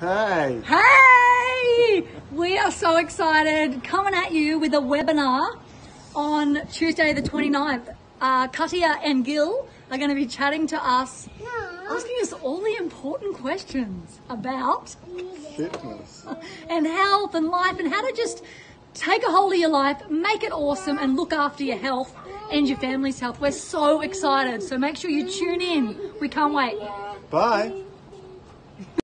Hey. Hey! We are so excited coming at you with a webinar on Tuesday the 29th. Uh, Katia and Gil are going to be chatting to us, asking us all the important questions about Fitness. and health and life and how to just take a hold of your life, make it awesome, and look after your health and your family's health. We're so excited. So make sure you tune in. We can't wait. Bye.